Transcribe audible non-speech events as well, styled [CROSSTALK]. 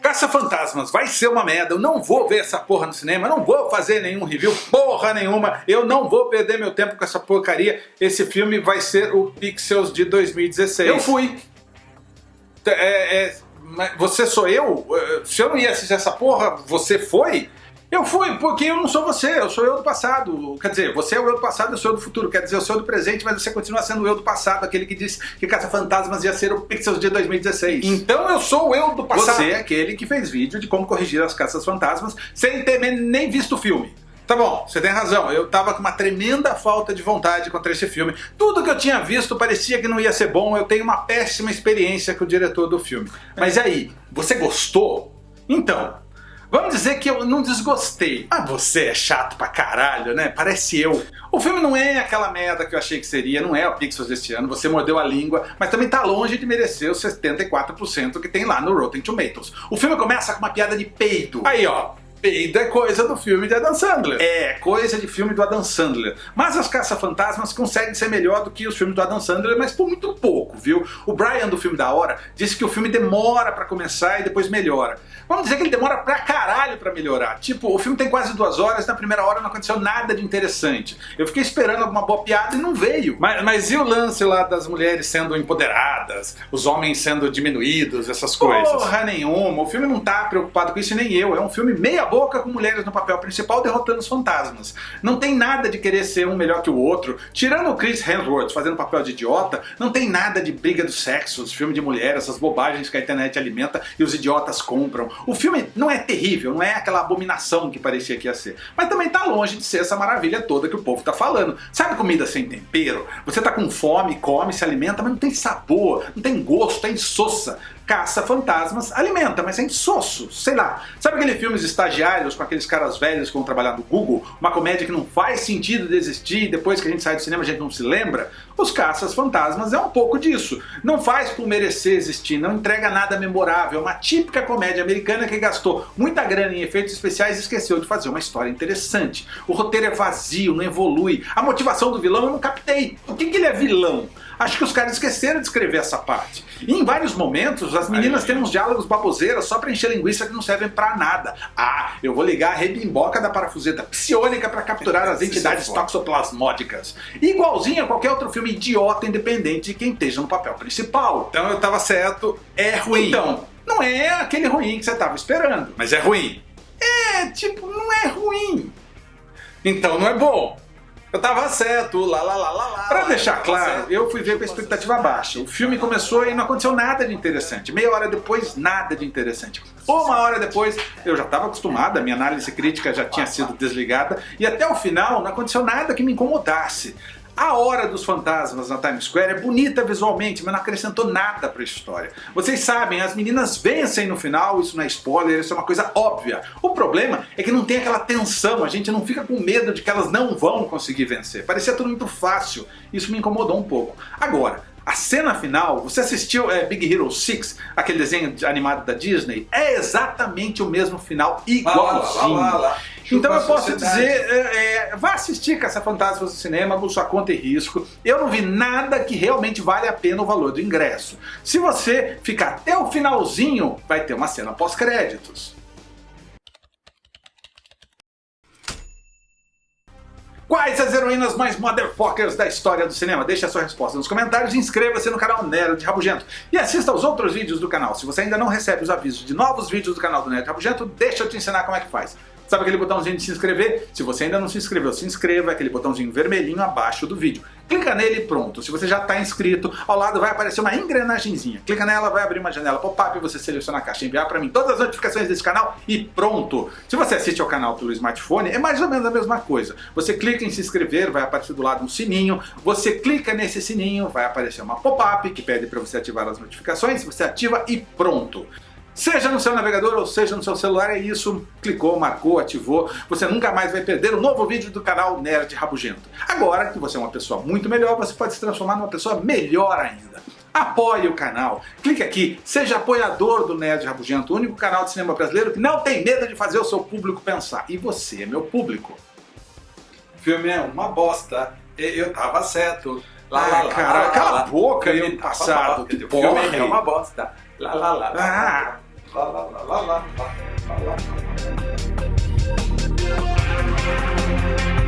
Caça-Fantasmas vai ser uma merda, eu não vou ver essa porra no cinema, eu não vou fazer nenhum review, porra nenhuma, eu não vou perder meu tempo com essa porcaria, esse filme vai ser o Pixels de 2016. Eu fui! É, é, você sou eu? Se eu não ia assistir essa porra, você foi? Eu fui, porque eu não sou você, eu sou eu do passado. Quer dizer, você é o eu do passado, eu sou eu do futuro. Quer dizer, eu sou eu do presente, mas você continua sendo o eu do passado, aquele que disse que Caça-Fantasmas ia ser o Pixels de 2016. Então eu sou o eu do passado. Você é aquele que fez vídeo de como corrigir as Caças-Fantasmas sem ter nem visto o filme. Tá bom, você tem razão, eu tava com uma tremenda falta de vontade contra esse filme. Tudo que eu tinha visto parecia que não ia ser bom, eu tenho uma péssima experiência com o diretor do filme. Mas e aí, você gostou? Então, Vamos dizer que eu não desgostei. Ah, você é chato pra caralho, né? Parece eu. O filme não é aquela merda que eu achei que seria, não é o Pixels deste ano, você mordeu a língua, mas também tá longe de merecer os 74% que tem lá no Rotten Tomatoes. O filme começa com uma piada de peito. Aí ó, Peido é coisa do filme de Adam Sandler. É, coisa de filme do Adam Sandler. Mas as Caça-Fantasmas conseguem ser melhor do que os filmes do Adam Sandler, mas por muito pouco, viu? O Brian do filme da hora disse que o filme demora pra começar e depois melhora. Vamos dizer que ele demora pra caralho pra melhorar. Tipo, o filme tem quase duas horas, na primeira hora não aconteceu nada de interessante. Eu fiquei esperando alguma boa piada e não veio. Mas, mas e o lance lá das mulheres sendo empoderadas, os homens sendo diminuídos, essas coisas? Porra nenhuma, o filme não tá preocupado com isso nem eu. É um filme meia boca com mulheres no papel principal derrotando os fantasmas. Não tem nada de querer ser um melhor que o outro. Tirando o Chris Hemsworth fazendo papel de idiota, não tem nada de briga dos sexos, filme de mulher, essas bobagens que a internet alimenta e os idiotas compram. O filme não é terrível, não é aquela abominação que parecia que ia ser. Mas também tá longe de ser essa maravilha toda que o povo tá falando. Sabe comida sem tempero? Você tá com fome, come, se alimenta, mas não tem sabor, não tem gosto, é insossa caça fantasmas, alimenta, mas é insosso, sei lá. Sabe aquele filmes estagiários com aqueles caras velhos que vão trabalhar no Google? Uma comédia que não faz sentido de existir e depois que a gente sai do cinema a gente não se lembra? Os Caças Fantasmas é um pouco disso. Não faz por merecer existir, não entrega nada memorável, é uma típica comédia americana que gastou muita grana em efeitos especiais e esqueceu de fazer uma história interessante. O roteiro é vazio, não evolui, a motivação do vilão eu não captei. Por que, que ele é vilão? Acho que os caras esqueceram de escrever essa parte. E em vários momentos as meninas têm uns diálogos baboseiros só pra encher linguiça que não servem pra nada. Ah, eu vou ligar a rebimboca da parafuseta psionica pra capturar [LAUGHS] as entidades toxoplasmódicas. Igualzinho a qualquer outro filme idiota independente de quem esteja no papel principal. Então eu tava certo, é ruim. Então, não é aquele ruim que você tava esperando, mas é ruim. É, tipo, não é ruim. Então não é bom. Eu tava certo, lá lá lá lá lá. Pra deixar claro, eu fui ver com a expectativa baixa. O filme começou e não aconteceu nada de interessante. Meia hora depois, nada de interessante. Uma hora depois, eu já estava acostumada, minha análise crítica já tinha sido desligada, e até o final não aconteceu nada que me incomodasse. A Hora dos Fantasmas na Times Square é bonita visualmente, mas não acrescentou nada para a história. Vocês sabem, as meninas vencem no final, isso não é spoiler, isso é uma coisa óbvia. O problema é que não tem aquela tensão, a gente não fica com medo de que elas não vão conseguir vencer. Parecia tudo muito fácil, isso me incomodou um pouco. Agora, a cena final, você assistiu é, Big Hero 6, aquele desenho animado da Disney? É exatamente o mesmo final, igualzinho. Lá, lá, lá, então eu posso dizer, é, é, vá assistir Caça Fantasmas no cinema por sua conta e risco. Eu não vi nada que realmente vale a pena o valor do ingresso. Se você ficar até o finalzinho, vai ter uma cena pós-créditos. Quais as heroínas mais motherfuckers da história do cinema? Deixe a sua resposta nos comentários, inscreva-se no canal Nerd Rabugento e assista aos outros vídeos do canal. Se você ainda não recebe os avisos de novos vídeos do canal do Nerd Rabugento, deixa eu te ensinar como é que faz. Sabe aquele botãozinho de se inscrever? Se você ainda não se inscreveu, se inscreva, aquele botãozinho vermelhinho abaixo do vídeo. Clica nele e pronto. Se você já está inscrito, ao lado vai aparecer uma engrenagemzinha. Clica nela, vai abrir uma janela pop-up, você seleciona a caixa enviar para mim todas as notificações desse canal e pronto. Se você assiste ao canal pelo smartphone, é mais ou menos a mesma coisa. Você clica em se inscrever, vai aparecer do lado um sininho, você clica nesse sininho, vai aparecer uma pop-up que pede para você ativar as notificações, você ativa e pronto. Seja no seu navegador ou seja no seu celular, é isso. Clicou, marcou, ativou. Você nunca mais vai perder um novo vídeo do canal Nerd Rabugento. Agora que você é uma pessoa muito melhor, você pode se transformar numa pessoa melhor ainda. Apoie o canal. Clique aqui, seja apoiador do Nerd Rabugento, o único canal de cinema brasileiro que não tem medo de fazer o seu público pensar. E você é meu público. O filme é uma bosta. Eu tava certo. Lá, Ah, lá, cara, lá, cala lá, a boca uma passado, que o filme é uma bosta. Lá, lá, lá, lá, Ah. Lá, lá, lá, lá, lá, lá, lá, lá.